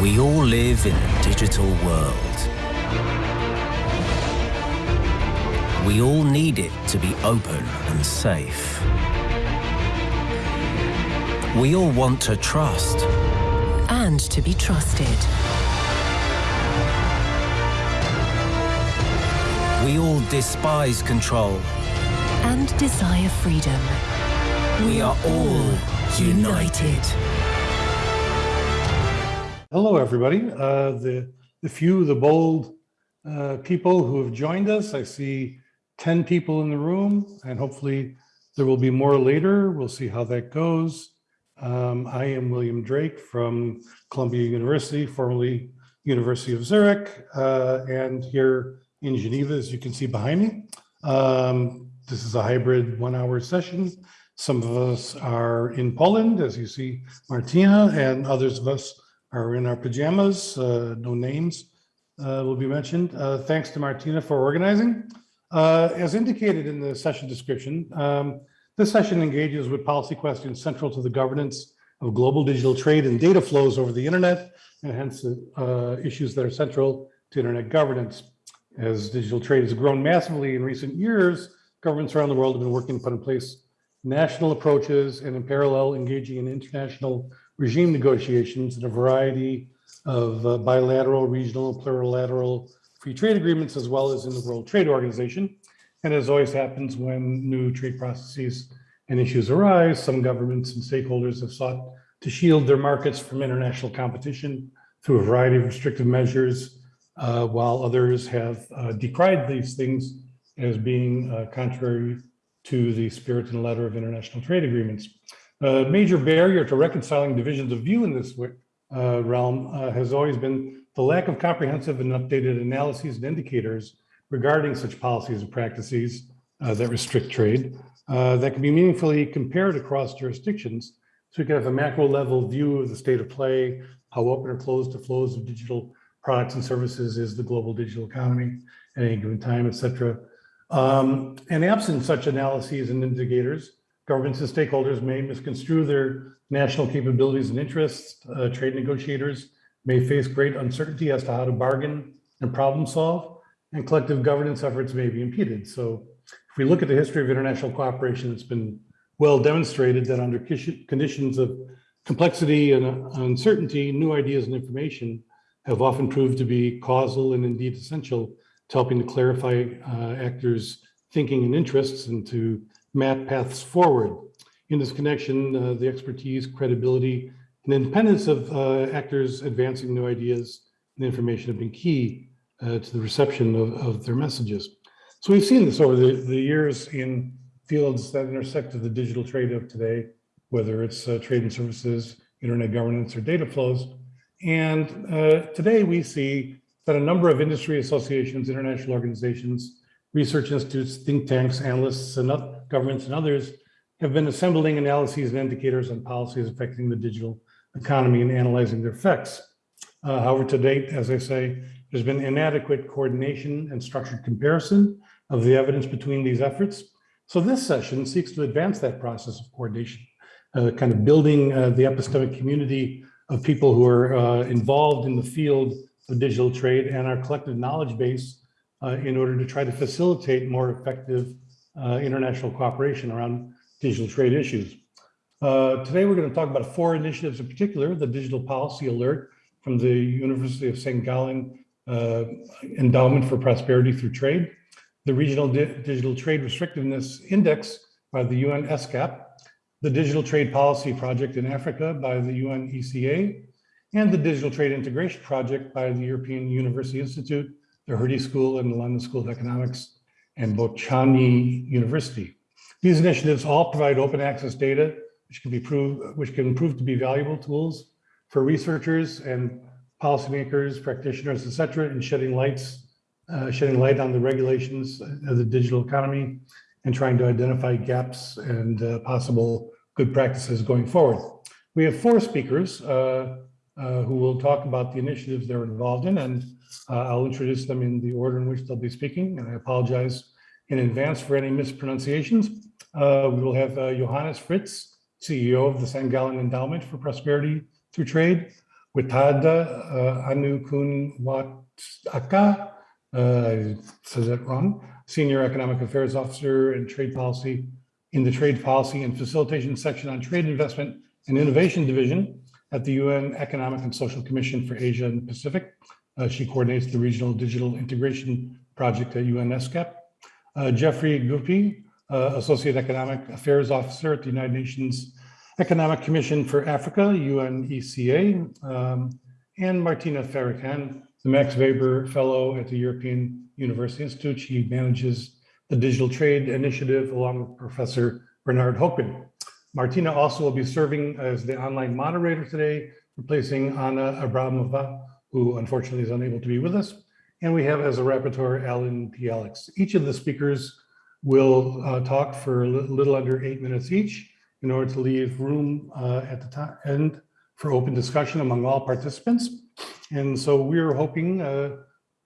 We all live in a digital world. We all need it to be open and safe. We all want to trust. And to be trusted. We all despise control. And desire freedom. We are all united. Hello, everybody. Uh, the, the few, the bold uh, people who have joined us. I see 10 people in the room, and hopefully there will be more later. We'll see how that goes. Um, I am William Drake from Columbia University, formerly University of Zurich, uh, and here in Geneva, as you can see behind me. Um, this is a hybrid one-hour session. Some of us are in Poland, as you see Martina, and others of us are in our pajamas. Uh, no names uh, will be mentioned. Uh, thanks to Martina for organizing. Uh, as indicated in the session description, um, this session engages with policy questions central to the governance of global digital trade and data flows over the internet, and hence uh, issues that are central to internet governance. As digital trade has grown massively in recent years, governments around the world have been working to put in place national approaches and in parallel engaging in international regime negotiations in a variety of uh, bilateral, regional, plurilateral free trade agreements, as well as in the World Trade Organization. And as always happens when new trade processes and issues arise, some governments and stakeholders have sought to shield their markets from international competition through a variety of restrictive measures, uh, while others have uh, decried these things as being uh, contrary to the spirit and letter of international trade agreements. A major barrier to reconciling divisions of view in this uh, realm uh, has always been the lack of comprehensive and updated analyses and indicators regarding such policies and practices uh, that restrict trade uh, that can be meaningfully compared across jurisdictions so we can have a macro level view of the state of play, how open or closed to flows of digital products and services is the global digital economy at any given time, et cetera. Um, and absent such analyses and indicators, governments and stakeholders may misconstrue their national capabilities and interests. Uh, trade negotiators may face great uncertainty as to how to bargain and problem solve and collective governance efforts may be impeded. So if we look at the history of international cooperation, it's been well demonstrated that under conditions of complexity and uncertainty, new ideas and information have often proved to be causal and indeed essential to helping to clarify uh, actors' thinking and interests and to map paths forward. In this connection, uh, the expertise, credibility, and independence of uh, actors advancing new ideas and information have been key uh, to the reception of, of, their messages. So we've seen this over the, the years in fields that intersect with the digital trade of today, whether it's uh, trade and services, internet governance, or data flows. And uh, today we see that a number of industry associations, international organizations, research institutes, think tanks, analysts, and governments and others have been assembling analyses and indicators on policies affecting the digital economy and analyzing their effects. Uh, however, to date, as I say, there's been inadequate coordination and structured comparison of the evidence between these efforts. So this session seeks to advance that process of coordination, uh, kind of building uh, the epistemic community of people who are uh, involved in the field of digital trade and our collective knowledge base uh, in order to try to facilitate more effective uh, international cooperation around digital trade issues. Uh, today, we're going to talk about four initiatives in particular, the Digital Policy Alert from the University of St. Gallen uh, Endowment for Prosperity Through Trade, the Regional Di Digital Trade Restrictiveness Index by the UN ESCAP, the Digital Trade Policy Project in Africa by the UN ECA, and the Digital Trade Integration Project by the European University Institute, the Hertie School and the London School of Economics, and Bocconi University. These initiatives all provide open access data, which can be proved, which can prove to be valuable tools for researchers and policymakers, practitioners, et cetera, in shedding lights, uh, shedding light on the regulations of the digital economy and trying to identify gaps and uh, possible good practices going forward. We have four speakers uh, uh who will talk about the initiatives they're involved in, and uh, I'll introduce them in the order in which they'll be speaking, and I apologize in advance for any mispronunciations. Uh, we will have Johannes Fritz, CEO of the St. Gallen Endowment for Prosperity Through Trade, Witada uh, Anukunwataka, uh, said that wrong, Senior Economic Affairs Officer and Trade Policy in the Trade Policy and Facilitation section on Trade Investment and Innovation Division at the UN Economic and Social Commission for Asia and the Pacific. Uh, she coordinates the Regional Digital Integration Project at UNSCAP. Uh, Jeffrey Guppy, uh, Associate Economic Affairs Officer at the United Nations Economic Commission for Africa, UNECA, um, and Martina Ferracane, the Max Weber Fellow at the European University Institute. She manages the Digital Trade Initiative along with Professor Bernard Hoekman. Martina also will be serving as the online moderator today, replacing Anna Abramova, who unfortunately is unable to be with us. And we have as a rapporteur, Alan P. Alex. Each of the speakers will uh, talk for a little under eight minutes each in order to leave room uh, at the end for open discussion among all participants. And so we're hoping uh,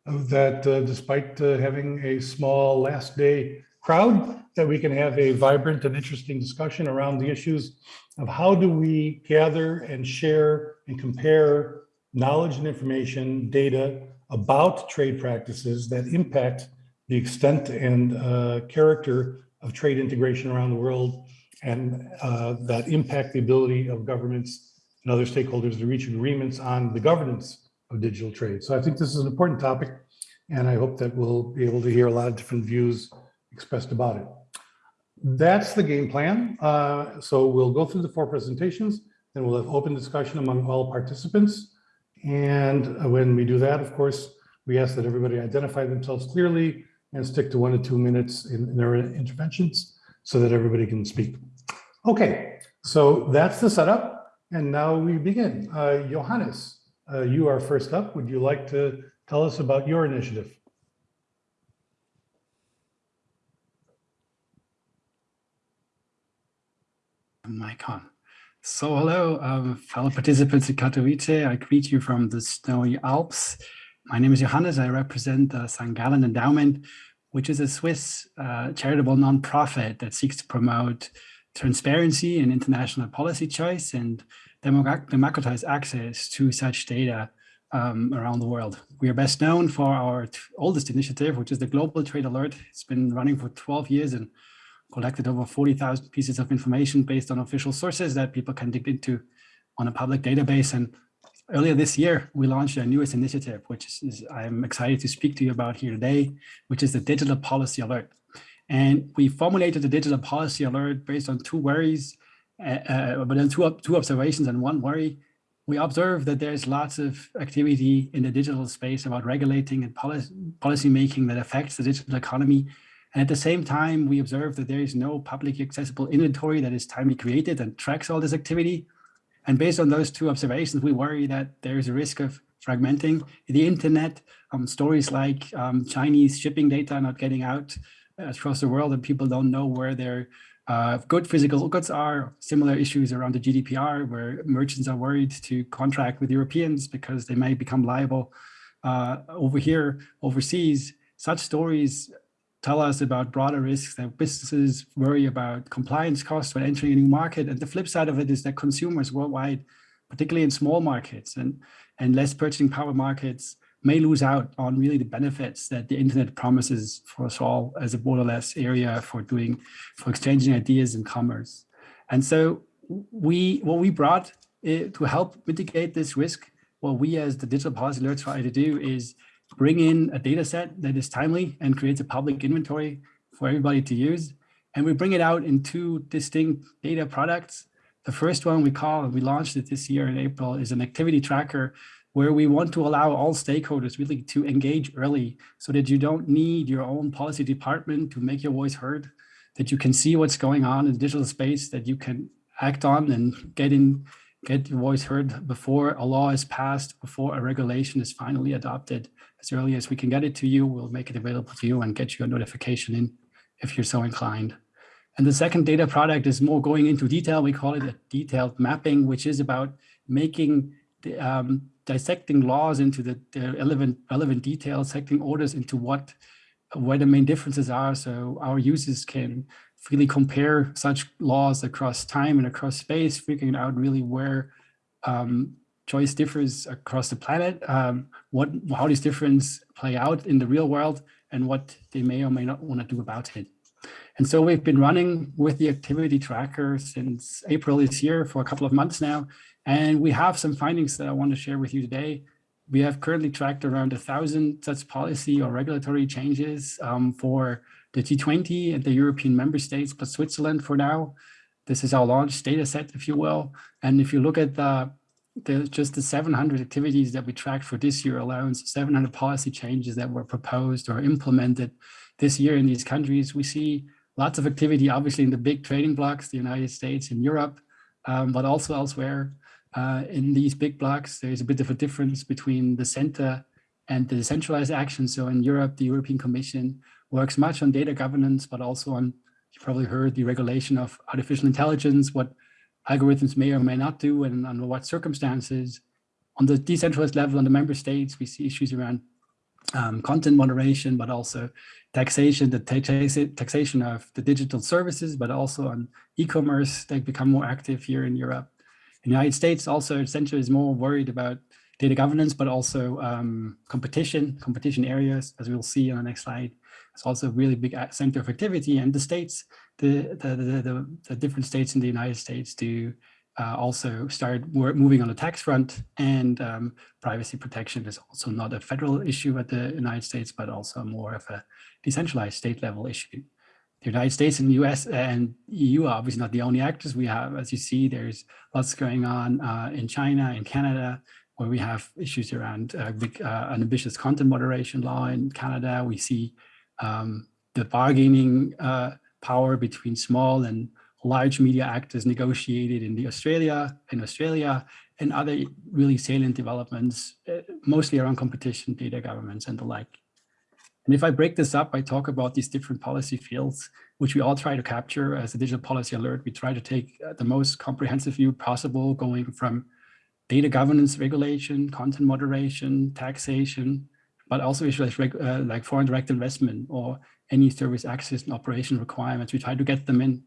that uh, despite uh, having a small last day crowd, that we can have a vibrant and interesting discussion around the issues of how do we gather and share and compare knowledge and information, data about trade practices that impact the extent and uh, character of trade integration around the world and uh, that impact the ability of governments and other stakeholders to reach agreements on the governance of digital trade. So I think this is an important topic, and I hope that we'll be able to hear a lot of different views expressed about it. That's the game plan. Uh, so we'll go through the four presentations, then we'll have open discussion among all participants. And when we do that, of course, we ask that everybody identify themselves clearly and stick to one to two minutes in, in their interventions so that everybody can speak. Okay, so that's the setup. And now we begin. Uh, Johannes, uh, you are first up. Would you like to tell us about your initiative? Mic on. So hello, um, fellow participants in Katowice. I greet you from the snowy Alps. My name is Johannes. I represent the St. Gallen Endowment, which is a Swiss uh, charitable nonprofit that seeks to promote transparency and international policy choice and democratize access to such data um, around the world. We are best known for our oldest initiative, which is the Global Trade Alert. It's been running for 12 years and collected over 40,000 pieces of information based on official sources that people can dig into on a public database. And earlier this year, we launched our newest initiative, which is, is I'm excited to speak to you about here today, which is the Digital Policy Alert. And we formulated the digital policy alert based on two worries, uh, uh, but then two, two observations and one worry. We observe that there's lots of activity in the digital space about regulating and policy, policy making that affects the digital economy. And at the same time, we observe that there is no publicly accessible inventory that is timely created and tracks all this activity. And based on those two observations, we worry that there is a risk of fragmenting the internet, um, stories like um, Chinese shipping data not getting out across the world and people don't know where their uh, good physical goods are. Similar issues around the GDPR where merchants are worried to contract with Europeans because they may become liable uh, over here, overseas. Such stories tell us about broader risks that businesses worry about compliance costs when entering a new market. And the flip side of it is that consumers worldwide, particularly in small markets and, and less purchasing power markets, may lose out on really the benefits that the internet promises for us all as a borderless area for doing, for exchanging ideas and commerce. And so we, what we brought eh, to help mitigate this risk, what we as the digital policy alert try to do is bring in a data set that is timely and creates a public inventory for everybody to use. And we bring it out in two distinct data products. The first one we call, and we launched it this year in April, is an activity tracker where we want to allow all stakeholders really to engage early so that you don't need your own policy department to make your voice heard, that you can see what's going on in digital space, that you can act on and get in, get your voice heard before a law is passed, before a regulation is finally adopted. As early as we can get it to you, we'll make it available to you and get you a notification in if you're so inclined. And the second data product is more going into detail. We call it a detailed mapping, which is about making the, um, dissecting laws into the, the relevant, relevant details, dissecting orders into what where the main differences are so our users can freely compare such laws across time and across space, figuring out really where um, choice differs across the planet, um, what how these differences play out in the real world, and what they may or may not want to do about it. And so we've been running with the activity tracker since April this year for a couple of months now. And we have some findings that I want to share with you today. We have currently tracked around a thousand such policy or regulatory changes um, for the G20 and the European member states plus Switzerland for now. This is our launch data set, if you will. And if you look at the, the just the 700 activities that we tracked for this year alone, so 700 policy changes that were proposed or implemented this year in these countries, we see lots of activity, obviously in the big trading blocks, the United States and Europe, um, but also elsewhere. Uh, in these big blocks, there's a bit of a difference between the center and the decentralized action. So in Europe, the European Commission works much on data governance, but also on, you probably heard the regulation of artificial intelligence, what algorithms may or may not do and under what circumstances. On the decentralized level, on the member states, we see issues around um, content moderation, but also taxation, the taxation of the digital services, but also on e-commerce, they become more active here in Europe. In the United States, also essentially is more worried about data governance, but also um, competition, competition areas, as we'll see on the next slide. It's also a really big center of activity and the states, the, the, the, the, different states in the United States do uh, also start moving on the tax front and um, privacy protection is also not a federal issue at the United States, but also more of a decentralized state level issue. The United States and the US and EU are obviously not the only actors we have. As you see, there's lots going on uh, in China and Canada, where we have issues around uh, big, uh, an ambitious content moderation law in Canada. We see um, the bargaining uh, power between small and large media actors negotiated in the Australia, in Australia, and other really salient developments, uh, mostly around competition, data governance, and the like. And if I break this up, I talk about these different policy fields, which we all try to capture as a digital policy alert. We try to take uh, the most comprehensive view possible, going from data governance regulation, content moderation, taxation, but also issues uh, like foreign direct investment or any service access and operation requirements. We try to get them in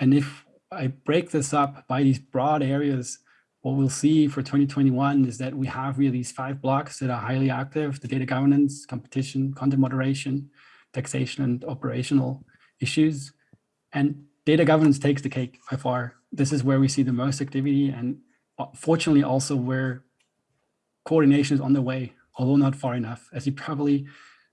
and if I break this up by these broad areas, what we'll see for 2021 is that we have really these five blocks that are highly active, the data governance, competition, content moderation, taxation, and operational issues. And data governance takes the cake by far. This is where we see the most activity and uh, fortunately also where coordination is on the way, although not far enough. As you probably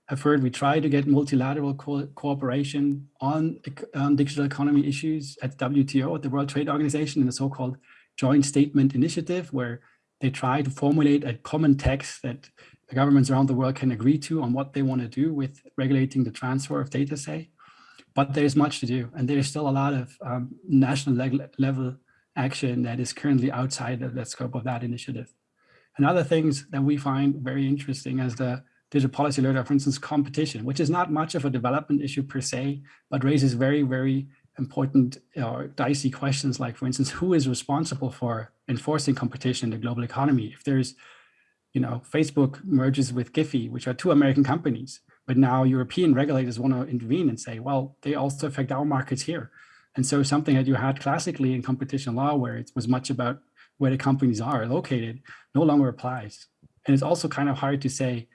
have heard we try to get multilateral co cooperation on, on digital economy issues at WTO, at the World Trade Organization, in the so-called Joint Statement Initiative, where they try to formulate a common text that the governments around the world can agree to on what they want to do with regulating the transfer of data, say. But there's much to do, and there's still a lot of um, national le level action that is currently outside of the scope of that initiative. And other things that we find very interesting as the digital policy alert, for instance, competition, which is not much of a development issue per se, but raises very, very important or dicey questions like, for instance, who is responsible for enforcing competition in the global economy? If there's, you know, Facebook merges with Giphy, which are two American companies, but now European regulators want to intervene and say, well, they also affect our markets here. And so something that you had classically in competition law, where it was much about where the companies are located, no longer applies. And it's also kind of hard to say,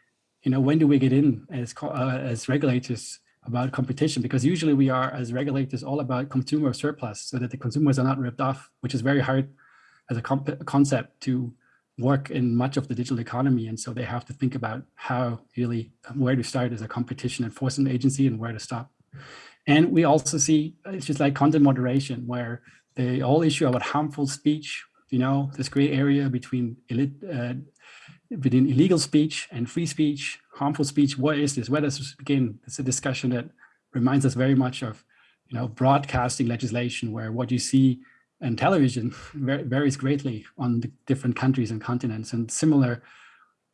you know, when do we get in as, uh, as regulators about competition? Because usually we are, as regulators, all about consumer surplus so that the consumers are not ripped off, which is very hard as a concept to work in much of the digital economy. And so they have to think about how really, where to start as a competition enforcement agency and where to stop. And we also see, it's just like content moderation, where the whole issue about harmful speech, you know, this gray area between uh, between illegal speech and free speech, harmful speech, what is this? Where does this begin? It's a discussion that reminds us very much of, you know, broadcasting legislation where what you see in television varies greatly on the different countries and continents. And similar,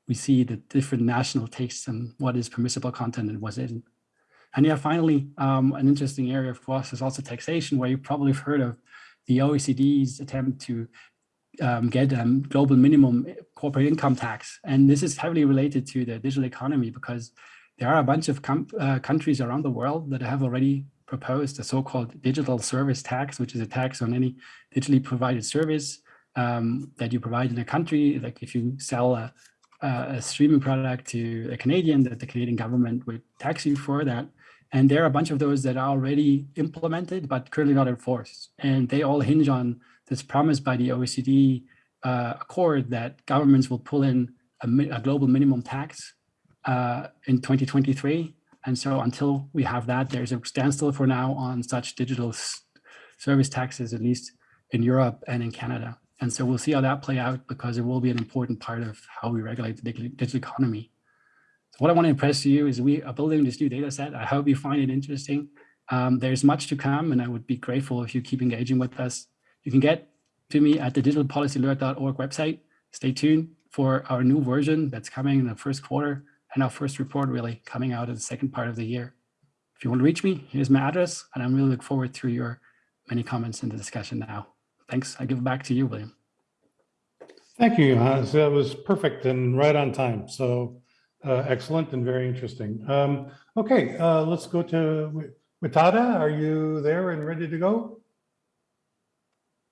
we see the different national tastes and what is permissible content and what isn't. And yeah, finally, um, an interesting area for us is also taxation, where you probably have heard of the OECD's attempt to um, get um, global minimum corporate income tax. And this is heavily related to the digital economy because there are a bunch of uh, countries around the world that have already proposed a so-called digital service tax, which is a tax on any digitally provided service um, that you provide in a country. Like if you sell a, a streaming product to a Canadian, that the Canadian government would tax you for that. And there are a bunch of those that are already implemented, but currently not enforced. And they all hinge on this promise by the OECD uh, accord that governments will pull in a, a global minimum tax uh, in 2023. And so until we have that, there's a standstill for now on such digital service taxes, at least in Europe and in Canada. And so we'll see how that play out because it will be an important part of how we regulate the digital economy. So what I want to impress you is we are building this new data set. I hope you find it interesting. Um, there's much to come and I would be grateful if you keep engaging with us. You can get to me at the digitalpolicyalert.org website. Stay tuned for our new version that's coming in the first quarter and our first report really coming out in the second part of the year. If you want to reach me, here's my address, and I'm really look forward to your many comments in the discussion now. Thanks. I give it back to you, William. Thank you, Johannes. That was perfect and right on time. So uh, excellent and very interesting. Um, okay, uh, let's go to Witada. Are you there and ready to go?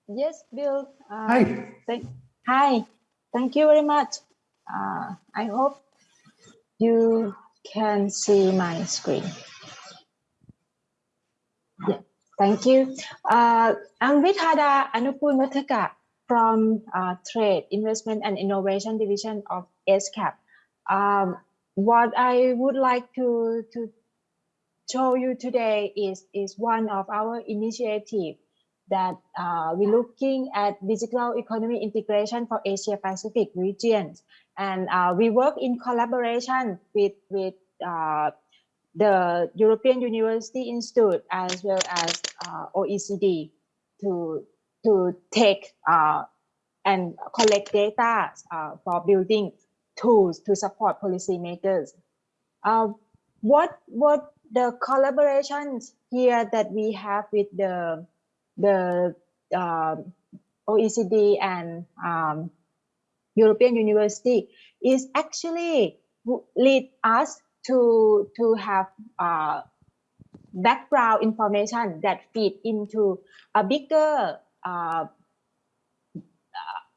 Yes, Bill. Uh, hi. Thank, hi. Thank you very much. Uh, I hope you can see my screen. Yeah, thank you. Uh, I'm Witada Anukoonwattaka from uh, Trade, Investment and Innovation Division of ESCAP. Um, what I would like to, to show you today is, is one of our initiatives that uh, we're looking at digital economy integration for Asia Pacific regions. And uh, we work in collaboration with, with uh, the European University Institute as well as uh, OECD to, to take uh, and collect data uh, for building tools to support policymakers. what, what the collaborations here that we have with the the uh, OECD and um, European University is actually lead us to to have uh, background information that feed into a bigger uh,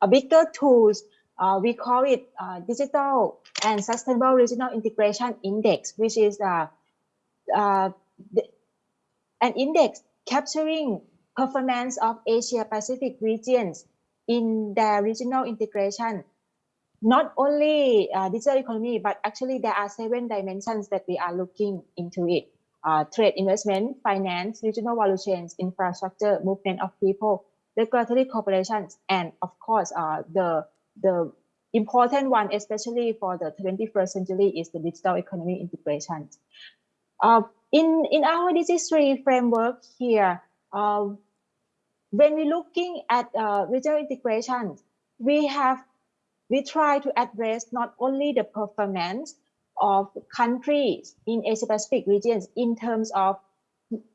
a bigger tools. Uh, we call it uh, digital and sustainable regional integration index, which is uh, uh, an index capturing performance of Asia Pacific regions in their regional integration. Not only uh, digital economy, but actually there are seven dimensions that we are looking into it. Uh, trade, investment, finance, regional value chains, infrastructure, movement of people, regulatory corporations, and of course, uh, the, the important one, especially for the 21st century, is the digital economy integration. Uh, in, in our DigiSRII framework here, uh, when we're looking at uh, regional integration, we have we try to address not only the performance of countries in Asia Pacific regions in terms of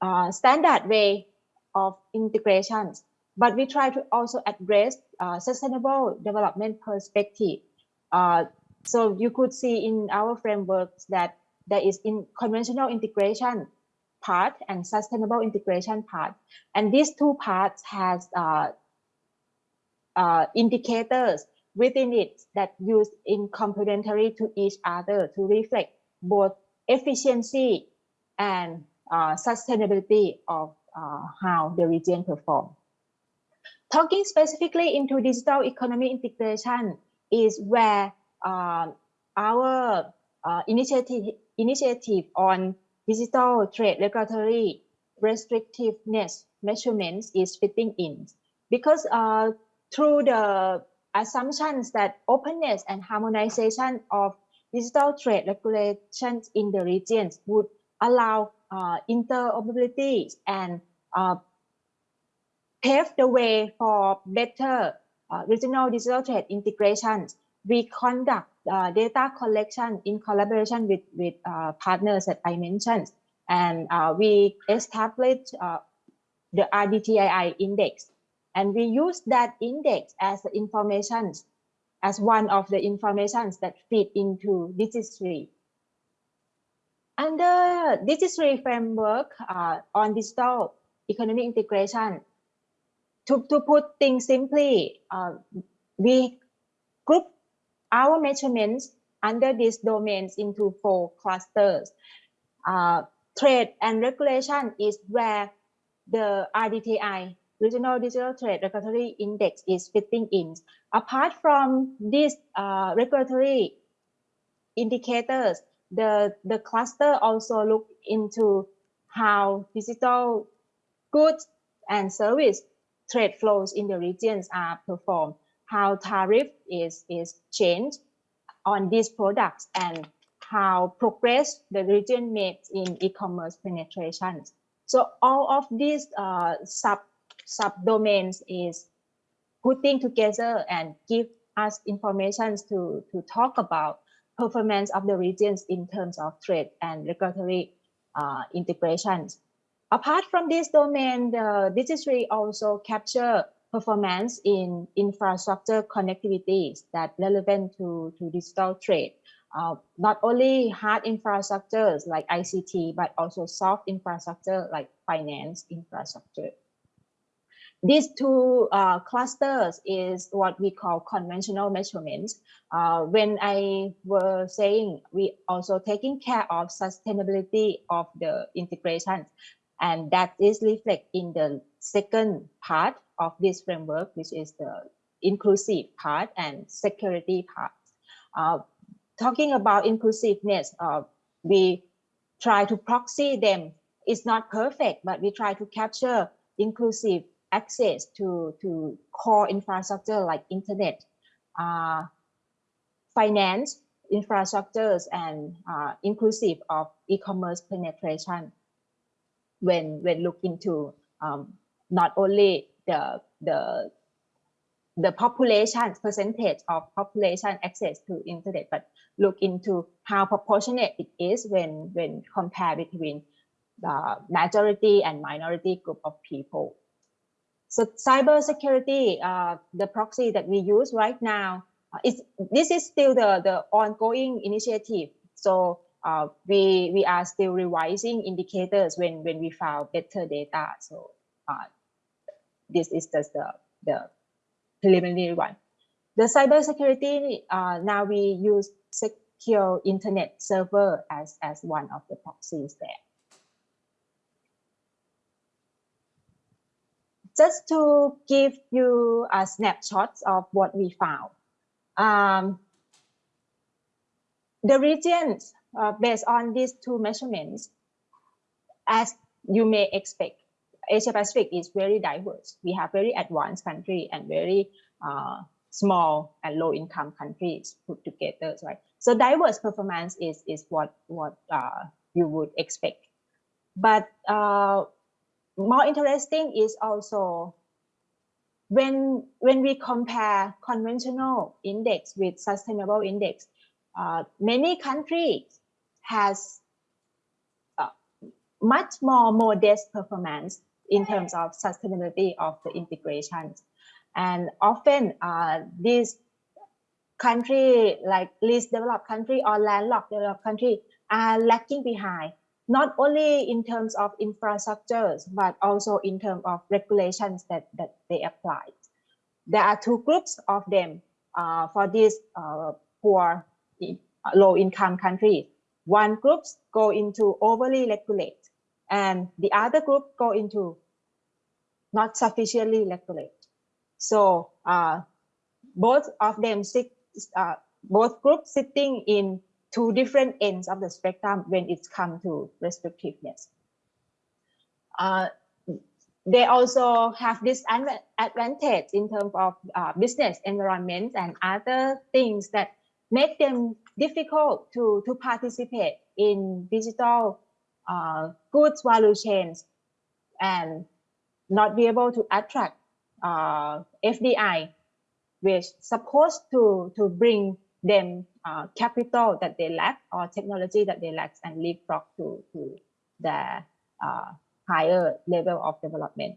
uh, standard way of integrations, but we try to also address uh, sustainable development perspective. Uh, so you could see in our frameworks that there is in conventional integration part and sustainable integration part. And these two parts has uh, uh, indicators within it that use in complementary to each other to reflect both efficiency and uh, sustainability of uh, how the region perform. Talking specifically into digital economy integration is where uh, our uh, initiative, initiative on digital trade regulatory restrictiveness measurements is fitting in because uh, through the assumptions that openness and harmonization of digital trade regulations in the regions would allow uh, interoperability and uh, pave the way for better uh, regional digital trade integrations. We conduct uh, data collection in collaboration with, with uh, partners that I mentioned. And uh, we established uh, the RDTII index. And we use that index as the information, as one of the informations that feed into DigiSRII. Under DigiSRII framework uh, on digital economic integration, to, to put things simply, uh, we group our measurements under these domains into four clusters. Uh, trade and regulation is where the RDTI, Regional Digital Trade Regulatory Index is fitting in. Apart from these uh, regulatory indicators, the, the cluster also look into how digital goods and service trade flows in the regions are performed, how tariff is, is changed on these products and how progress the region makes in e-commerce penetration. So all of these uh, sub subdomains is putting together and give us information to, to talk about performance of the regions in terms of trade and regulatory uh, integrations. Apart from this domain, the registry also capture performance in infrastructure connectivities that relevant to, to digital trade. Uh, not only hard infrastructures like ICT, but also soft infrastructure like finance infrastructure. These two uh, clusters is what we call conventional measurements. Uh, when I was saying we also taking care of sustainability of the integration, and that is reflected in the second part of this framework, which is the inclusive part and security part. Uh, talking about inclusiveness, uh, we try to proxy them. It's not perfect, but we try to capture inclusive access to, to core infrastructure like internet, uh, finance, infrastructures, and uh, inclusive of e-commerce penetration when, when look into um, not only the, the, the population percentage of population access to internet, but look into how proportionate it is when, when compared between the majority and minority group of people. So cybersecurity, uh, the proxy that we use right now, uh, is this is still the, the ongoing initiative. So uh, we we are still revising indicators when when we found better data. So uh, this is just the the preliminary one. The cybersecurity uh, now we use secure internet server as as one of the proxies there. just to give you a snapshot of what we found. Um, the regions uh, based on these two measurements, as you may expect, Asia Pacific is very diverse. We have very advanced country and very uh, small and low income countries put together, right? So diverse performance is, is what, what uh, you would expect. But uh, more interesting is also when when we compare conventional index with sustainable index, uh, many countries has uh, much more modest performance in terms of sustainability of the integrations. And often uh, these country like least developed country or landlocked developed country are lacking behind not only in terms of infrastructures, but also in terms of regulations that, that they apply. There are two groups of them uh, for these uh, poor, uh, low income countries. One group go into overly regulate and the other group go into not sufficiently regulate. So uh, both of them sit, uh, both groups sitting in two different ends of the spectrum when it's come to restrictiveness. Uh, they also have this advantage in terms of uh, business environment and other things that make them difficult to, to participate in digital uh, goods value chains and not be able to attract uh, FDI, which supposed to, to bring them uh, capital that they lack or technology that they lack and leapfrog to, to the uh, higher level of development.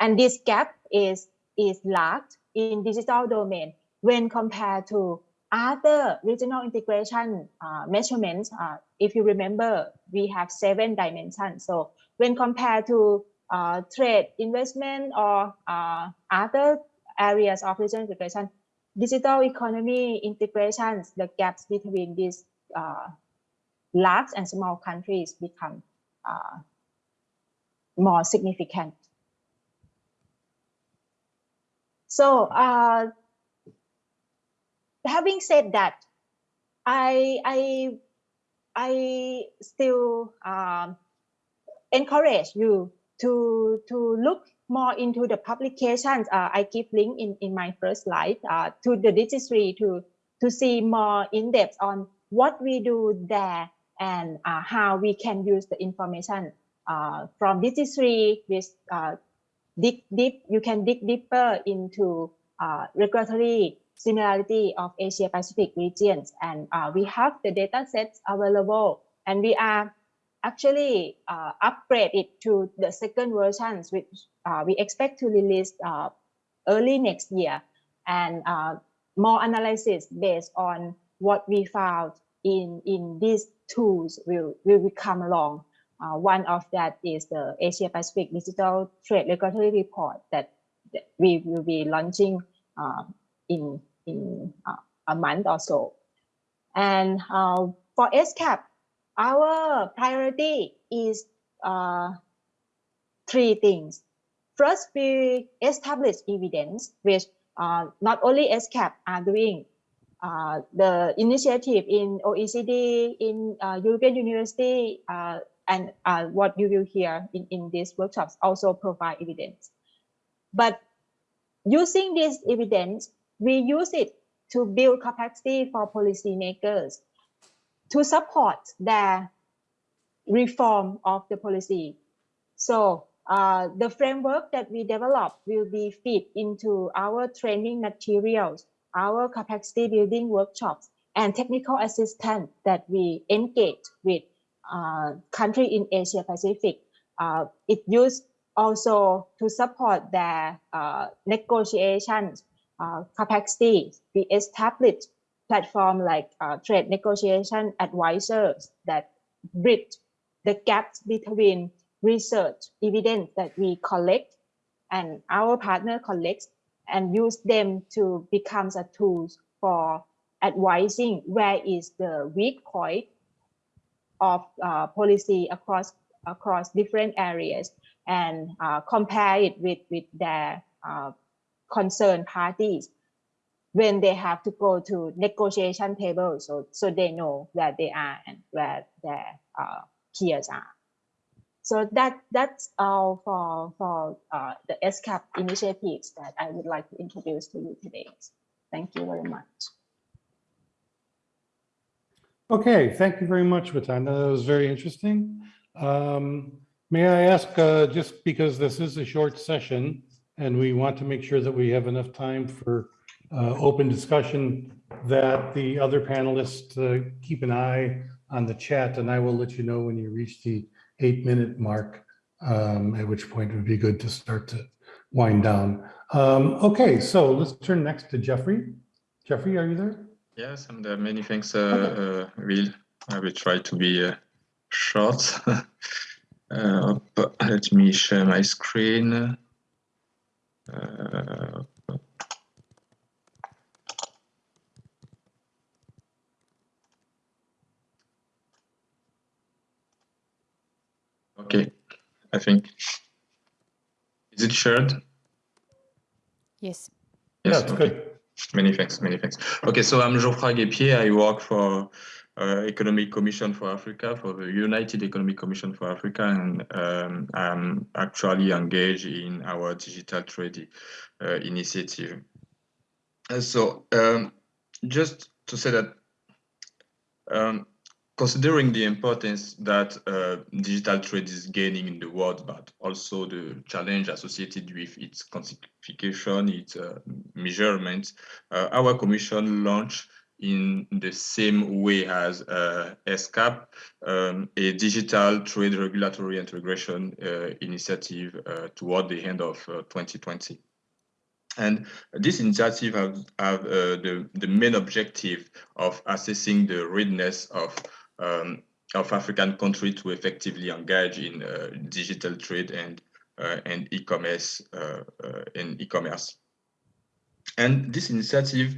And this gap is, is large in digital domain when compared to other regional integration uh, measurements. Uh, if you remember, we have seven dimensions. So when compared to uh, trade, investment, or uh, other areas of regional integration, digital economy integrations, the gaps between these uh, large and small countries become uh, more significant. So having said that, I I I still um, encourage you to to look more into the publications. Uh, I give link in in my first slide uh, to the registry to to see more in depth on what we do there and uh, how we can use the information uh, from registry with uh, dig deep. You can dig deeper into uh, regulatory similarity of Asia Pacific regions. And uh, we have the data sets available and we are actually uh, upgrade it to the second versions, which uh, we expect to release uh, early next year and uh, more analysis based on what we found in, in these tools will, will come along. Uh, one of that is the Asia Pacific Digital Trade Regulatory Report that, that we will be launching in in uh, a month or so. And uh, for SCAP, our priority is uh, three things. First, we establish evidence, which uh, not only SCAP are doing. Uh, the initiative in OECD, in uh, European University, and what you will hear in, in these workshops also provide evidence. But using this evidence, we use it to build capacity for policymakers to support their reform of the policy. So uh, the framework that we develop will be fit into our training materials, our capacity building workshops, and technical assistance that we engage with uh, country in Asia Pacific. Uh, it used also to support their uh, negotiations uh, capacity. We established platform like uh, trade negotiation advisors that bridge the gaps between research evidence that we collect and our partner collects and use them to become a tools for advising where is the weak point of uh, policy across across different areas and uh, compare it with with their uh, concerned parties when they have to go to negotiation table so so they know where they are and where their uh, peers are so that that's all for for uh, the SCAP initiatives that I would like to introduce to you today. Thank you very much. Okay, thank you very much, Witada. That was very interesting. Um, may I ask, uh, just because this is a short session, and we want to make sure that we have enough time for uh, open discussion, that the other panelists uh, keep an eye on the chat, and I will let you know when you reach the eight-minute mark, um, at which point it would be good to start to wind down. Um, okay, so let's turn next to Jeffrey. Jeffrey, are you there? Yes, and uh, many thanks, uh, uh, Will. I will try to be uh, short. uh, let me share my screen. Uh, okay, I think. Is it shared? Yes. Yeah, Yes, it's okay. good. Many thanks, many thanks. Okay, so I'm Geoffroy Guepin. I work for uh, Economic Commission for Africa, for the United Economic Commission for Africa, and um, I'm actually engaged in our digital trade uh, initiative. And so um, just to say that um, considering the importance that uh, digital trade is gaining in the world, but also the challenge associated with its quantification, its uh, measurement, uh, our commission launched in the same way as uh, ESCAP, um, a digital trade regulatory integration uh, initiative uh, toward the end of 2020. And this initiative have, have uh, the, the main objective of assessing the readiness of, um, of African countries to effectively engage in uh, digital trade and and e-commerce in e-commerce. And this initiative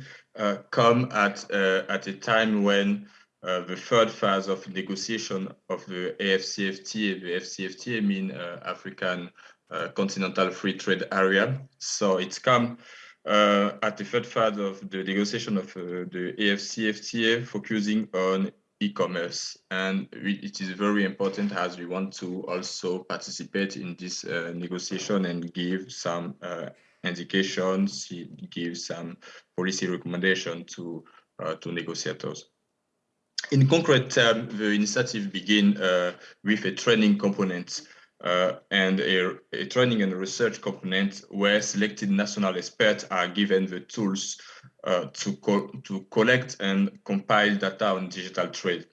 come at at a time when uh, the third phase of negotiation of the AFCFTA, the AFCFTA mean uh, African uh, Continental Free Trade Area. So it's come uh, at the third phase of the negotiation of uh, the AFCFTA, focusing on e-commerce. And it is very important as we want to also participate in this uh, negotiation and give some indications, give some policy recommendation to, to negotiators. In concrete terms, the initiative begin uh, with a training component uh, and a, a, training and research component where selected national experts are given the tools uh, to, co to collect and compile data on digital trade.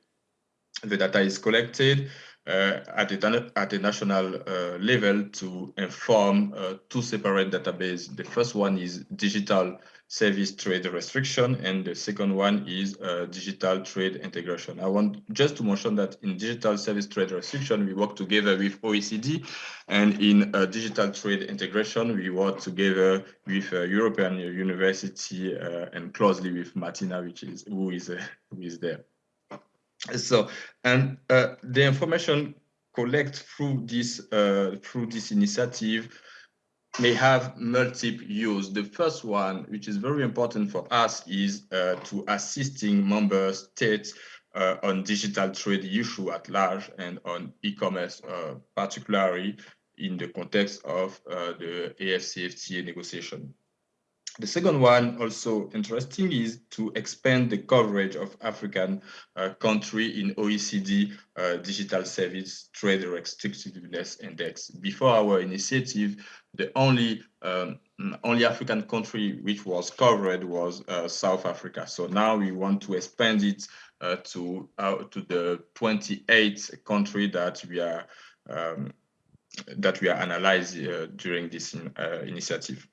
The data is collected uh, at, a, at a national uh, level to inform uh, two separate databases. The first one is digital service trade restriction, and the second one is uh, digital trade integration. I want just to mention that in digital service trade restriction, we work together with OECD, and in uh, digital trade integration, we work together with uh, European University uh, and closely with Martina, which is who is uh, who is there. So, and uh, the information collect through this through this initiative may have multiple use. The first one, which is very important for us, is uh, to assisting member states uh, on digital trade issue at large and on e-commerce, uh, particularly in the context of uh, the AFCFTA negotiation. The second one, also interesting, is to expand the coverage of African uh, country in OECD uh, Digital Service Trade Restrictiveness Index. Before our initiative, the only um, only African country which was covered was uh, South Africa. So now we want to expand it uh, to uh, to the 28 country that we are um, that we are analyzing uh, during this in, initiative.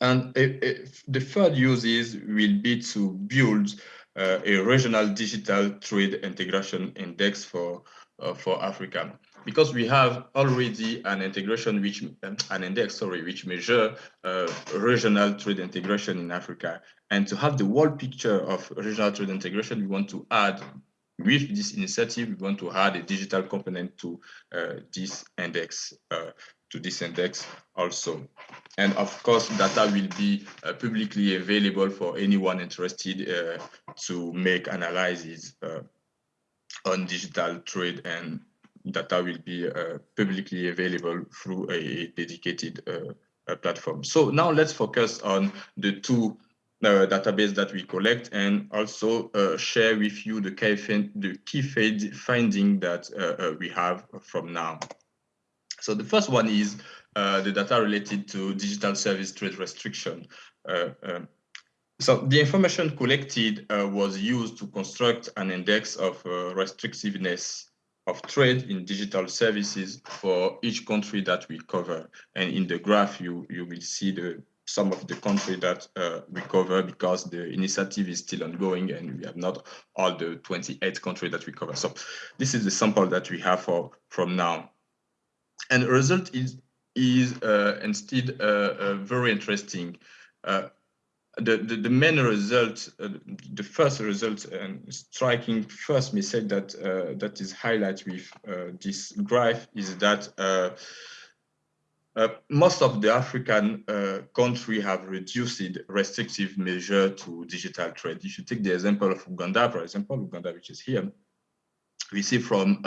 And the third use is will be to build uh, a regional digital trade integration index for uh, for Africa. Because we have already an integration which um, an index sorry which measure uh, regional trade integration in Africa. And to have the whole picture of regional trade integration we want to add with this initiative we want to add a digital component to uh, this index uh, to this index also. And of course, data will be uh, publicly available for anyone interested uh, to make analyses uh, on digital trade and data will be uh, publicly available through a dedicated uh, platform. So now let's focus on the two uh, database that we collect and also share with you the key, the key finding that we have from now. So the first one is uh, the data related to digital service trade restriction. Uh, um, so the information collected uh, was used to construct an index of uh, restrictiveness of trade in digital services for each country that we cover. And in the graph, you, you will see the some of the country that uh, we cover because the initiative is still ongoing and we have not all the 28 countries that we cover. So this is the sample that we have for from now and the result is is uh, instead uh, uh, very interesting. Uh, the, the, the main result, uh, the first result and striking first message that uh, that is highlighted with this graph is that most of the African countries have reduced restrictive measure to digital trade. If you take the example of Uganda, for example, Uganda, which is here, we see from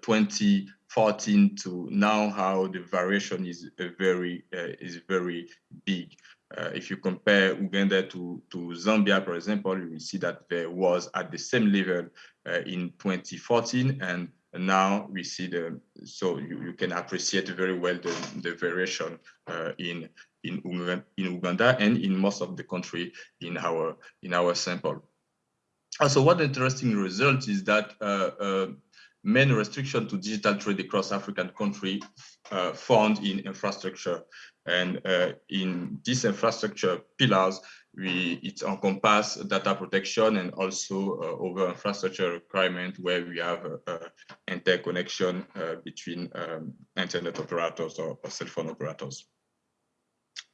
20 14 to now how the variation is very uh, is very big. Uh, if you compare Uganda to, to Zambia, for example, you will see that there was at the same level uh, in 2014 and now we see the, so you, you can appreciate very well the, the variation uh, in, in, in Uganda and in most of the country in our, in our sample. Also, one interesting result is that uh, uh, main restriction to digital trade across African country uh, found in infrastructure. And uh, in this infrastructure pillars, we it encompass data protection and also uh, over infrastructure requirement where we have uh, interconnection uh, between um, internet operators or, or, cell phone operators.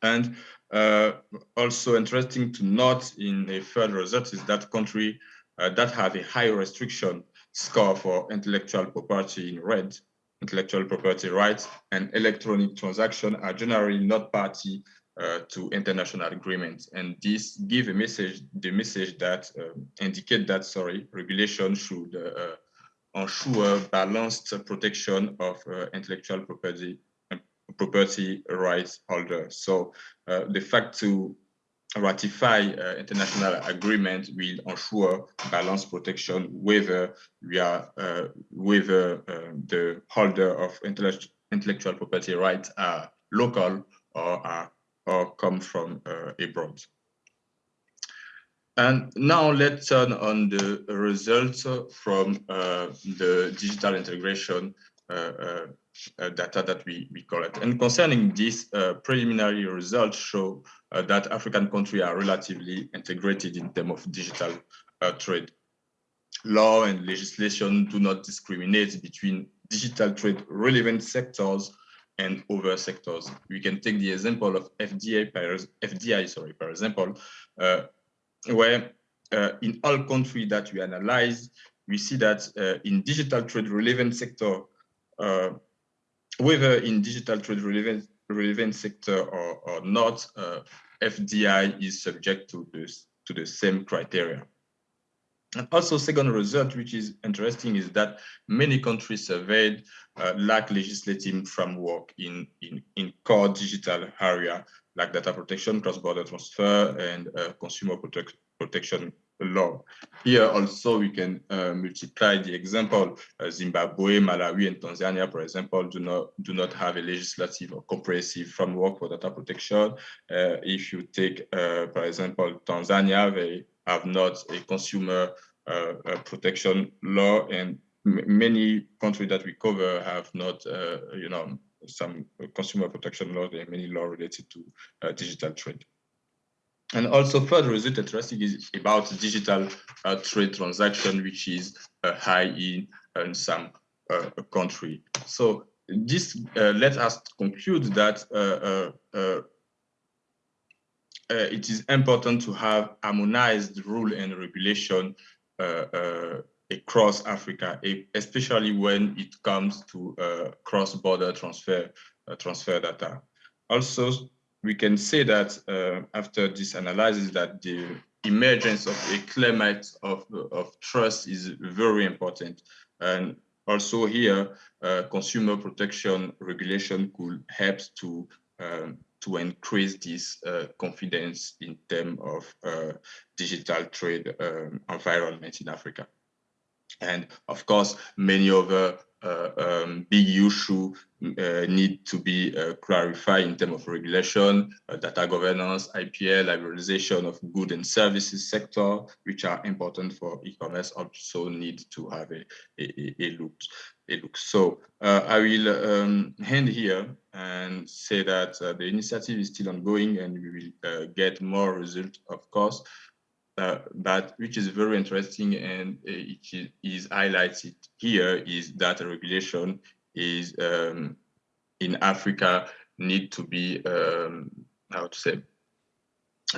And uh, also interesting to note in a third result is that country uh, that have a high restriction score for intellectual property in red intellectual property rights and electronic transaction are generally not party uh, to international agreements. And this give a message, the message that uh, indicate that, sorry, regulation should uh, ensure balanced protection of uh, intellectual property property rights holders. So uh, the fact to ratify uh, international agreement will ensure balanced protection whether we are uh, whether uh, the holder of intellectual property rights are local or are or come from uh, abroad. And now let's turn on the results from uh, the digital integration uh, uh, data that we, we collect. And concerning this, uh, preliminary results show uh, that African countries are relatively integrated in terms of digital trade. Law and legislation do not discriminate between digital trade relevant sectors and other sectors. We can take the example of FDI, FDI sorry, for example, uh, where uh, in all countries that we analyze, we see that uh, in digital trade relevant sector, whether in digital trade relevant, relevant sector or, or not, uh, FDI is subject to this to the same criteria. And also second result, which is interesting, is that many countries surveyed uh, lack legislative framework in, in, in core digital area, like data protection, cross-border transfer, and uh, consumer protect, protection law. Here also we can uh, multiply the example. Uh, Zimbabwe, Malawi, and Tanzania, for example, do not do not have a legislative or comprehensive framework for data protection. Uh, if you take, uh, for example, Tanzania, they have not a consumer uh, protection law, and many countries that we cover have not, uh, you know, some consumer protection law. There are many law related to digital trade. And also further result interesting is about digital uh, trade transaction, which is uh, high in, in some uh, country. So this uh, let us conclude that uh, uh, it is important to have harmonized rule and regulation across Africa, especially when it comes to cross-border transfer transfer data. Also, we can say that uh, after this analysis that the emergence of a climate of, of trust is very important. And also here, uh, consumer protection regulation could help to um, to increase this uh, confidence in terms of uh, digital trade um, environment in Africa. And of course, many other um, big issue uh, need to be uh, clarified in terms of regulation, data governance, IPR, liberalization of goods and services sector, which are important for e-commerce, also need to have a, a, a look. A look. So I will um, here and say that the initiative is still ongoing and we will get more results, of course, uh, but which is very interesting and uh, it is, highlighted here is that regulation is um, in Africa need to be um, how to say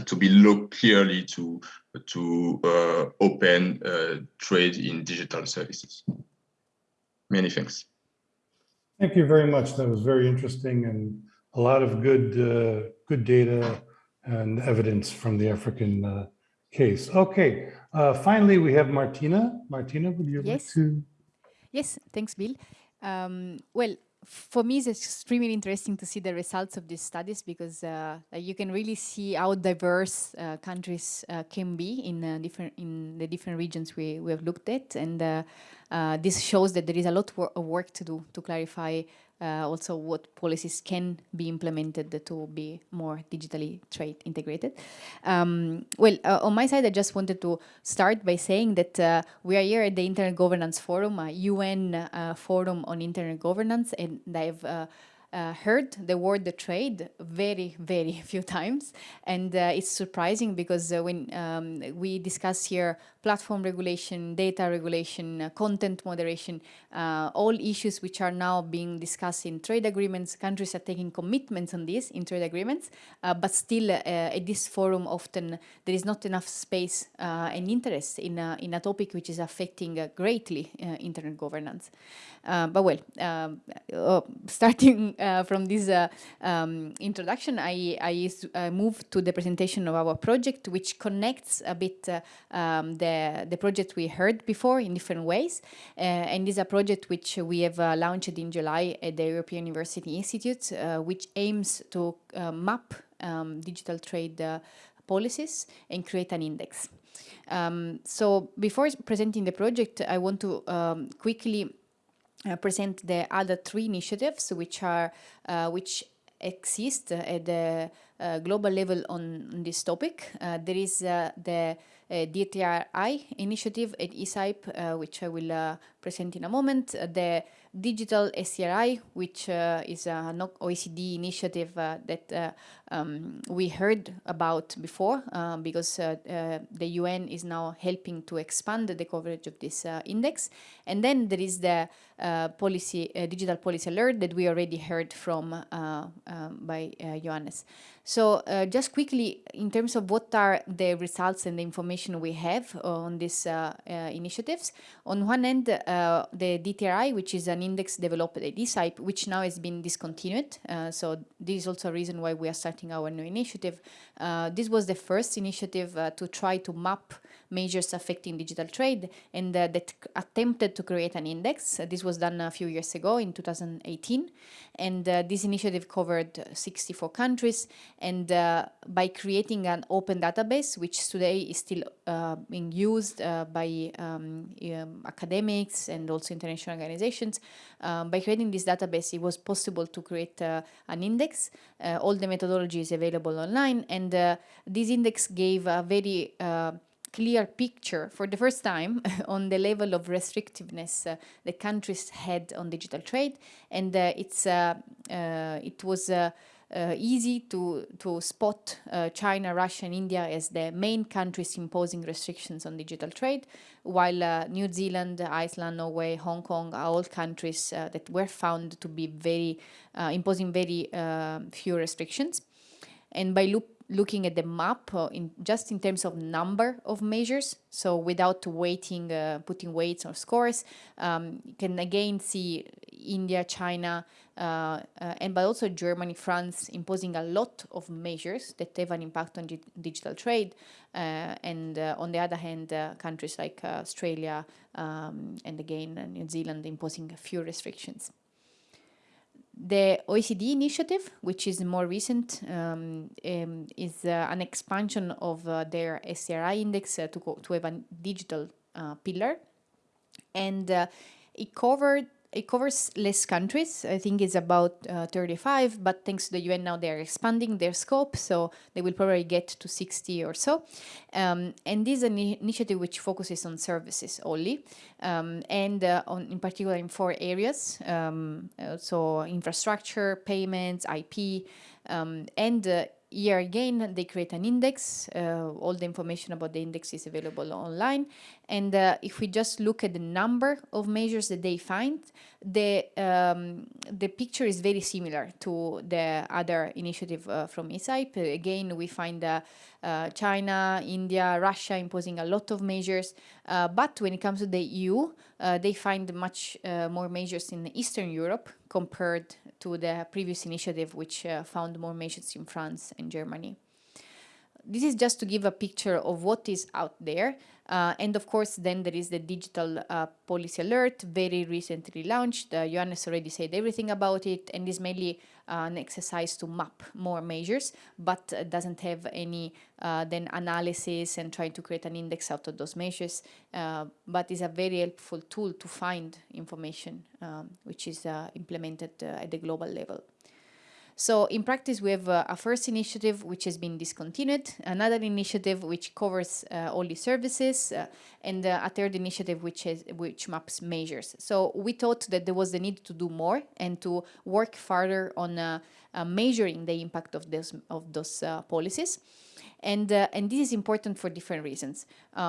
to be looked clearly to to uh, open uh, trade in digital services. Many thanks. Thank you very much. That was very interesting and a lot of good uh, good data and evidence from the African uh, case. Okay, uh, finally, we have Martina. Martina, would you yes. like to? Yes, thanks, Bill. Um, well, for me, it's extremely interesting to see the results of these studies because uh, you can really see how diverse uh, countries uh, can be in uh, different in the different regions we, we have looked at, and uh, uh, this shows that there is a lot of work to do to clarify also what policies can be implemented to be more digitally trade integrated. Um, well, uh, on my side, I just wanted to start by saying that uh, we are here at the Internet Governance Forum, a UN uh, forum on internet governance, and I've uh, uh, heard the word the trade very, very few times. And uh, it's surprising because uh, when um, we discuss here platform regulation, data regulation, uh, content moderation, uh, all issues which are now being discussed in trade agreements, countries are taking commitments on this in trade agreements, uh, but still at this forum often there is not enough space and interest in, in a topic which is affecting greatly internet governance. but well, um, oh, starting uh, from this uh, um, introduction, I, I, moved to the presentation of our project, which connects a bit uh, um, the, the project we heard before in different ways. Uh, and is a project which we have uh, launched in July at the European University Institute, uh, which aims to map um, digital trade policies and create an index. Um, so before presenting the project, I want to um, quickly uh, present the other three initiatives which are uh, which exist at the uh, global level on, on this topic. Uh, there is uh, the uh, Uh, DTRI initiative at ECIPE, uh, which I will uh, present in a moment. the digital STRI, which is an OECD initiative that um, we heard about before because the UN is now helping to expand the coverage of this index. And then there is the policy, digital policy alert that we already heard from um, by Johannes. So uh, just quickly, in terms of what are the results and the information we have on these uh, uh, initiatives, on one end, uh, the DTRI, which is an index developed at ECIPE, which now has been discontinued. Uh, so this is also a reason why we are starting our new initiative. Uh, this was the first initiative to try to map measures affecting digital trade and uh, that attempted to create an index. Uh, this was done a few years ago in 2018 and uh, this initiative covered 64 countries. And uh, by creating an open database which today is still uh, being used uh, by um, um, academics and also international organizations um, by creating this database it was possible to create an index. All the methodology is available online. And this index gave a very clear picture for the first time on the level of restrictiveness uh, the countries had on digital trade and uh, it's uh, uh it was uh, uh, easy to to spot China, Russia, and India as the main countries imposing restrictions on digital trade, while New Zealand, Iceland, Norway, Hong Kong are all countries that were found to be very imposing very few restrictions. And by loop looking at the map uh, in just in terms of number of measures so without weighting uh, putting weights or scores um, you can again see India China uh, uh and but also Germany France imposing a lot of measures that have an impact on digital trade uh, and uh, on the other hand countries like Australia um, and again New Zealand imposing a few restrictions the OECD initiative, which is more recent, um, um, is uh, an expansion of uh, their STRI index uh, to, to have a digital uh, pillar. And uh, it covered it covers less countries. I think it's about uh, 35, but thanks to the UN now they're expanding their scope, so they will probably get to 60 or so. Um, and this is an initiative which focuses on services only, um, and uh, on, in particular in four areas, um, uh, so infrastructure, payments, IP, um, and uh, here again, they create an index. Uh, all the information about the index is available online. And uh, if we just look at the number of measures that they find, the, um, the picture is very similar to the other initiative uh, from ECIPE. Again, we find uh, uh, China, India, Russia imposing a lot of measures. Uh, but when it comes to the EU, they find much more measures in Eastern Europe compared to the previous initiative, which uh, found more measures in France and Germany. This is just to give a picture of what is out there. Uh, and of course, then there is the digital uh, policy alert, very recently launched. Uh, Johannes already said everything about it, and is mainly uh, an exercise to map more measures, but uh, doesn't have any uh, then analysis and trying to create an index out of those measures, but is a very helpful tool to find information um, which is implemented at the global level. So in practice, we have uh, a first initiative which has been discontinued, another initiative which covers uh, all the services, uh, and uh, a third initiative which has, which maps measures. So we thought that there was the need to do more and to work further on uh, measuring the impact of those of those policies. And, and this is important for different reasons.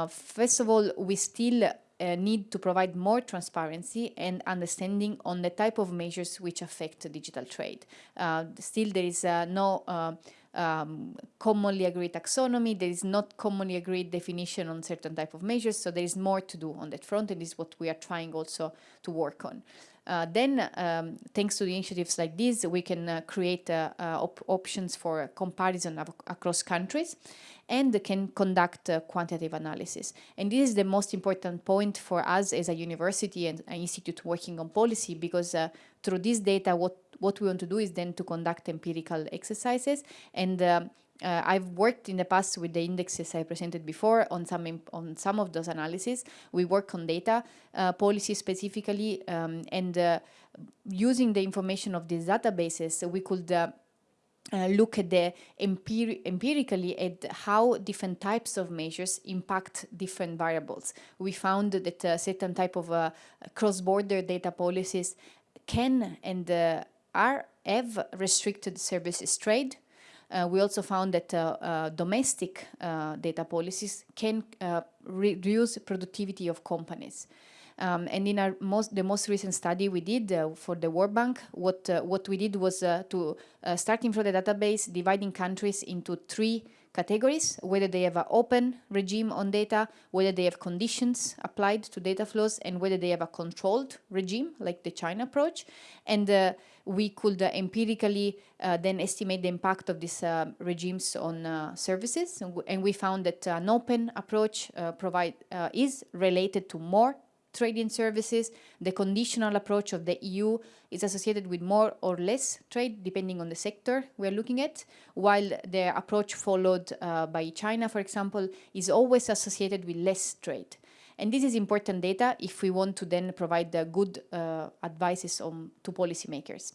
first of all, we still uh, need to provide more transparency and understanding on the type of measures which affect digital trade. Uh, still, there is uh, no uh, um, commonly agreed taxonomy, there is not commonly agreed definition on certain type of measures, so there is more to do on that front, and this is what we are trying also to work on. Uh, then, um, thanks to the initiatives like this, we can uh, create uh, op options for comparison across countries and can conduct quantitative analysis. And this is the most important point for us as a university and an institute working on policy because uh, through this data, what, what we want to do is then to conduct empirical exercises and uh, uh, I've worked in the past with the indexes I presented before on some on some of those analyses. We work on data uh, policy specifically, um, and uh, using the information of these databases, we could uh, uh, look at the empiri empirically at how different types of measures impact different variables. We found that uh, certain type of uh, cross-border data policies can and are have restricted services trade. Uh, we also found that uh, domestic data policies can reduce productivity of companies. Um, and in our most the most recent study we did uh, for the World Bank, what uh, what we did was uh, to uh, starting from the database, dividing countries into three categories, whether they have an open regime on data, whether they have conditions applied to data flows, and whether they have a controlled regime, like the China approach. And uh, we could uh, empirically uh, then estimate the impact of these uh, regimes on services. And, and, we found that an open approach provide is related to more trading services. The conditional approach of the EU is associated with more or less trade, depending on the sector we're looking at, while the approach followed uh, by China, for example, is always associated with less trade. And this is important data if we want to then provide the good uh, advices on, to policymakers.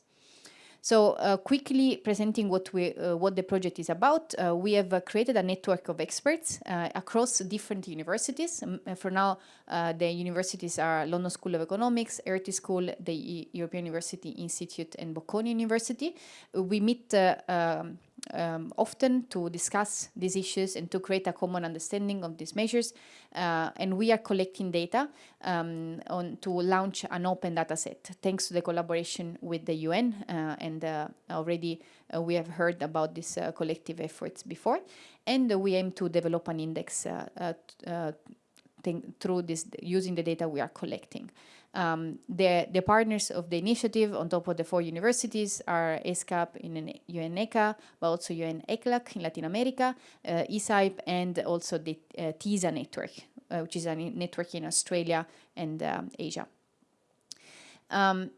So uh, quickly presenting what we uh, what the project is about, uh, we have uh, created a network of experts across different universities. Um, for now, the universities are London School of Economics, Hertie School, the e European University Institute, and Bocconi University. we meet um, um, often to discuss these issues and to create a common understanding of these measures. Uh, and we are collecting data um, on to launch an open data set, thanks to the collaboration with the UN. Uh, and uh, already uh, we have heard about these uh, collective efforts before. And we aim to develop an index uh, through this using the data we are collecting. Um, the, the partners of the initiative on top of the four universities are ESCAP in UNECA, but also UN ECLAC in Latin America, uh, ECIPE, and also the uh, TISA network, uh, which is a network in Australia and um, Asia. Um,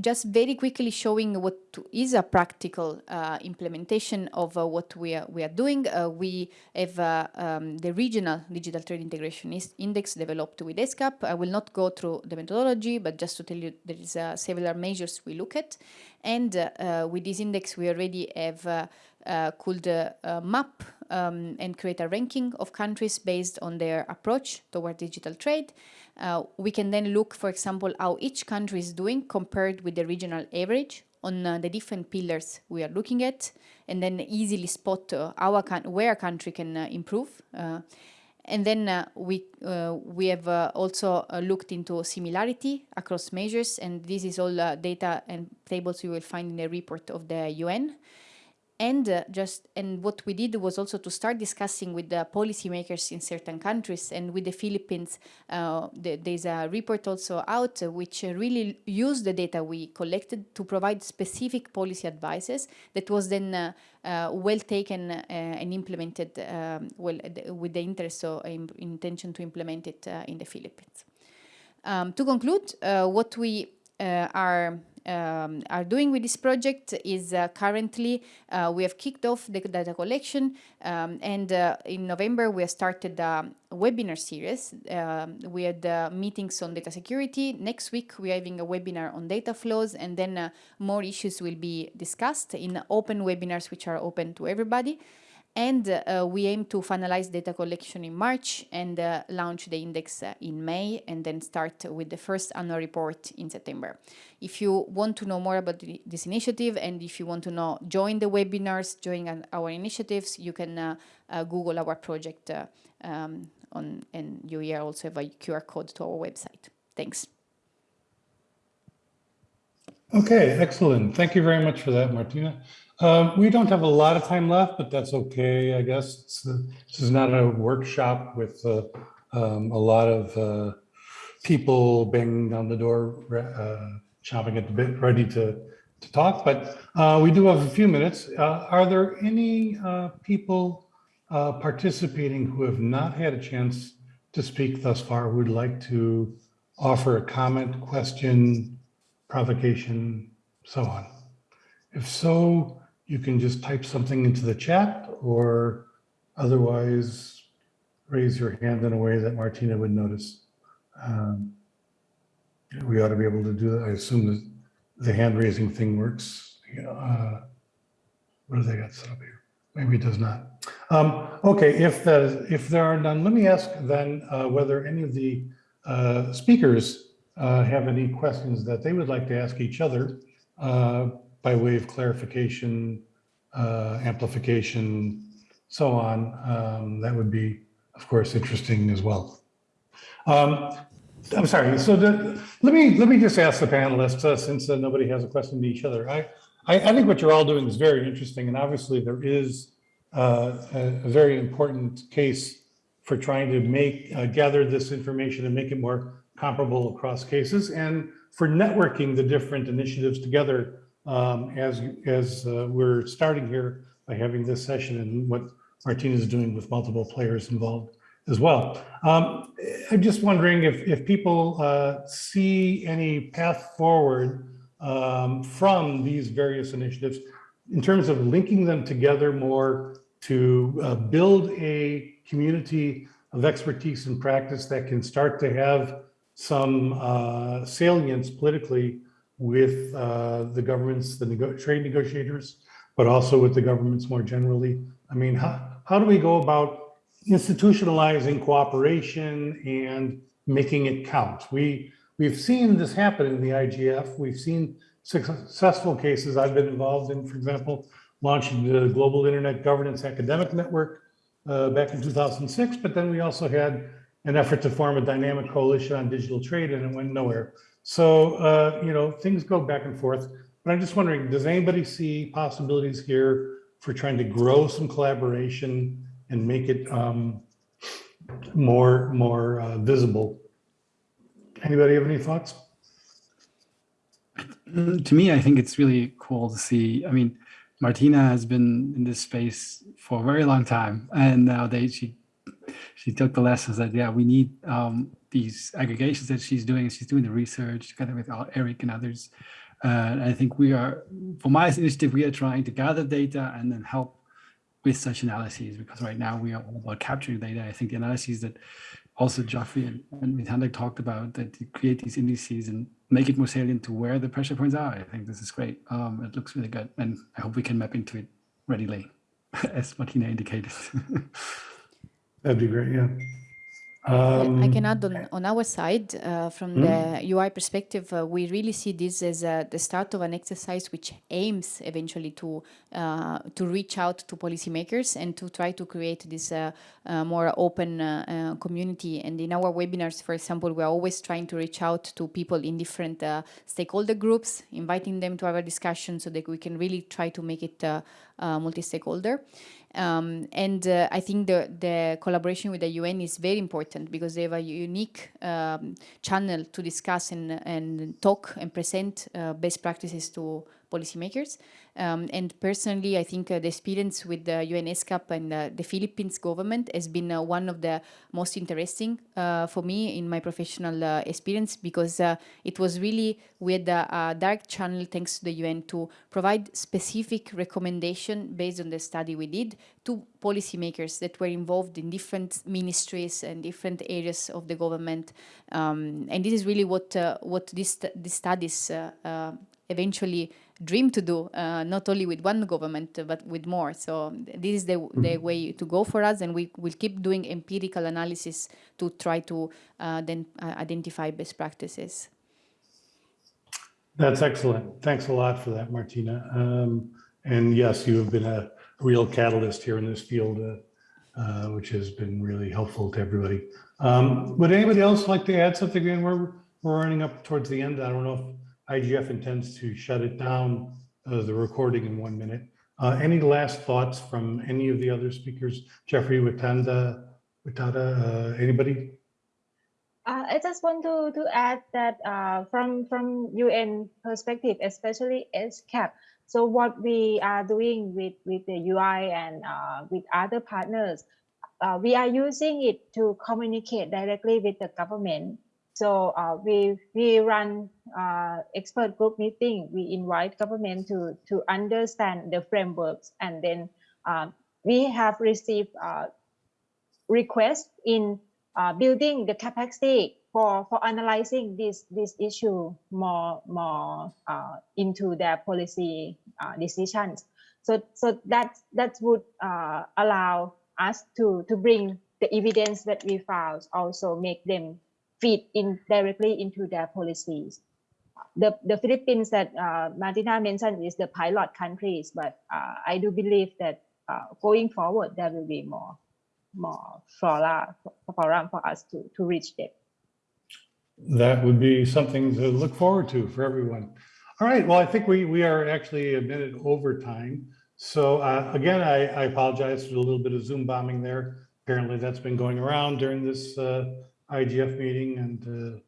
just very quickly showing what is a practical uh, implementation of uh, what we are, we are doing. Uh, we have uh, um, the regional digital trade integration index developed with ESCAP. I will not go through the methodology, but just to tell you there is uh, several measures we look at. And uh, with this index, we already have could map um, and create a ranking of countries based on their approach toward digital trade. Uh, we can then look, for example, how each country is doing compared with the regional average on uh, the different pillars we are looking at, and then easily spot uh, our where a country can uh, improve. Uh, and then we we have also looked into similarity across measures, and this is all data and tables you will find in the report of the UN and uh, just and what we did was also to start discussing with the policymakers in certain countries and with the Philippines uh, the, there's a report also out uh, which really used the data we collected to provide specific policy advices that was then uh, uh, well taken uh, and implemented um, well with the interest or intention to implement it in the Philippines. Um, to conclude, what we are um, are doing with this project is uh, currently uh, we have kicked off the data collection um, and uh, in November we have started a webinar series. Um, we had uh, meetings on data security. Next week we're having a webinar on data flows and then uh, more issues will be discussed in open webinars which are open to everybody. And uh, we aim to finalize data collection in March and uh, launch the index uh, in May and then start with the first annual report in September. If you want to know more about the, this initiative and if you want to know, join the webinars, join an, our initiatives, you can uh, uh, Google our project uh, um, on, and you here also have a QR code to our website. Thanks. Okay, excellent. Thank you very much for that, Martina. Um, we don't have a lot of time left, but that's okay, I guess. This is not a workshop with uh, um, a lot of uh, people banging on the door, uh, chomping at the bit, ready to, to talk, but uh, we do have a few minutes. Uh, are there any people participating who have not had a chance to speak thus far, who would like to offer a comment, question, provocation, so on? If so, you can just type something into the chat or otherwise raise your hand in a way that Martina would notice. Um, we ought to be able to do that. I assume that the hand raising thing works. Uh, what do they got set up here? Maybe it does not. Um, okay, if the, if there are none, let me ask then uh, whether any of the uh, speakers uh, have any questions that they would like to ask each other uh, by way of clarification, uh, amplification, so on. Um, that would be, of course, interesting as well. Um, I'm sorry. So the, let me let me just ask the panelists, uh, since uh, nobody has a question to each other. I, I, I think what you're all doing is very interesting, and obviously there is uh, a, a, very important case for trying to make uh, gather this information and make it more comparable across cases, and for networking the different initiatives together um, as as uh, we're starting here by having this session and what Martina is doing with multiple players involved as well. Um, I'm just wondering if, if people uh, see any path forward um, from these various initiatives in terms of linking them together more to uh, build a community of expertise and practice that can start to have some uh, salience politically with uh, the governments, the nego trade negotiators, but also with the governments more generally. I mean, how, how do we go about institutionalizing cooperation and making it count. We, we've seen this happen in the IGF. We've seen successful cases I've been involved in, for example, launching the Global Internet Governance Academic Network uh, back in 2006, but then we also had an effort to form a dynamic coalition on digital trade and it went nowhere. So, uh, you know, things go back and forth, but I'm just wondering, does anybody see possibilities here for trying to grow some collaboration and make it um, more more uh, visible. Anybody have any thoughts? To me, I think it's really cool to see. I mean, Martina has been in this space for a very long time, and nowadays she she took the lessons that yeah we need um, these aggregations that she's doing. She's doing the research together with Eric and others. Uh, I think we are, for my initiative, we are trying to gather data and then help with such analyses, because right now we are all about capturing data. I think the analyses that also Geoffroy and, and talked about that create these indices and make it more salient to where the pressure points are. I think this is great. Um, it looks really good. And I hope we can map into it readily, as Martina indicated. That'd be great, yeah. Um, I can add on, on our side, uh, from mm. the UI perspective, uh, we really see this as uh, the start of an exercise which aims eventually to uh, to reach out to policymakers and to try to create this uh, uh, more open community. And in our webinars, for example, we're always trying to reach out to people in different stakeholder groups, inviting them to our discussion so that we can really try to make it multi-stakeholder. Um, and uh, I think the, the collaboration with the UN is very important because they have a unique um, channel to discuss and, and talk and present uh, best practices to policymakers. Um, and personally, I think uh, the experience with the UNESCAP and uh, the Philippines government has been uh, one of the most interesting for me in my professional experience because it was really with a, direct channel thanks to the UN to provide specific recommendation based on the study we did to policymakers that were involved in different ministries and different areas of the government. Um, and this is really what uh, what this, these studies uh, uh, eventually dream to do, uh, not only with one government, uh, but with more. So this is the, the way to go for us, and we will keep doing empirical analysis to try to uh, then uh, identify best practices. That's excellent. Thanks a lot for that, Martina. Um, and yes, you have been a real catalyst here in this field, uh, uh, which has been really helpful to everybody. Um, would anybody else like to add something? Again, we're, we're running up towards the end. I don't know if IGF intends to shut it down, uh, the recording in one minute. Uh, any last thoughts from any of the other speakers? Jeffrey, Watanda, Watada, uh, anybody? Uh, I just want to, to add that uh, from from UN perspective, especially ESCAP. So what we are doing with with the UI and with other partners, we are using it to communicate directly with the government. So uh, we we run uh, expert group meeting. We invite government to to understand the frameworks, and then we have received requests in uh, building the capacity for, for analyzing this, this issue more, more uh, into their policy uh, decisions. So, so that, that would uh, allow us to, to bring the evidence that we found, also make them feed in directly into their policies. The, the Philippines that uh, Martina mentioned is the pilot countries, but uh, I do believe that going forward, there will be more more forum for us to, to reach them. That would be something to look forward to for everyone. All right, well, I think we, we are actually a minute over time. So uh, again, I, I apologize for a little bit of Zoom bombing there. Apparently that's been going around during this uh, IGF meeting and uh,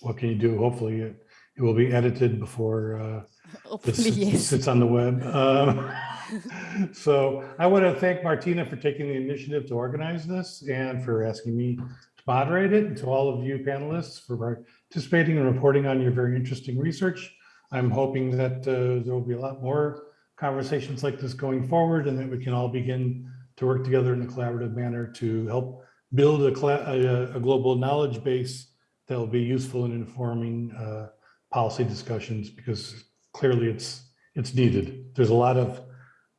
what can you do? Hopefully it, it will be edited before uh, this Hopefully, yes. sits on the web. Um, so I want to thank Martina for taking the initiative to organize this and for asking me to moderate it, and to all of you panelists for participating and reporting on your very interesting research. I'm hoping that uh, there will be a lot more conversations like this going forward and that we can all begin to work together in a collaborative manner to help build a, a, a global knowledge base that will be useful in informing uh, policy discussions because clearly it's it's needed. There's a lot of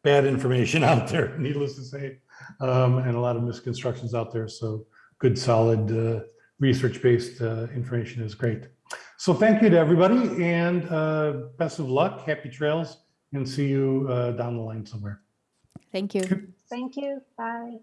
bad information out there, needless to say, um, and a lot of misconstructions out there. So good, solid uh, research-based uh, information is great. So thank you to everybody and uh, best of luck, happy trails, and see you uh, down the line somewhere. Thank you. Thank you. Bye.